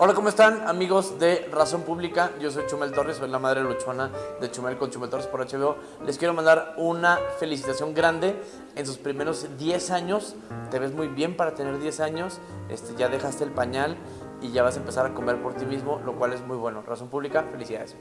Hola, ¿cómo están amigos de Razón Pública? Yo soy Chumel Torres, soy la madre luchona de Chumel con Chumel Torres por HBO. Les quiero mandar una felicitación grande en sus primeros 10 años. Te ves muy bien para tener 10 años, este, ya dejaste el pañal y ya vas a empezar a comer por ti mismo, lo cual es muy bueno. Razón Pública, felicidades.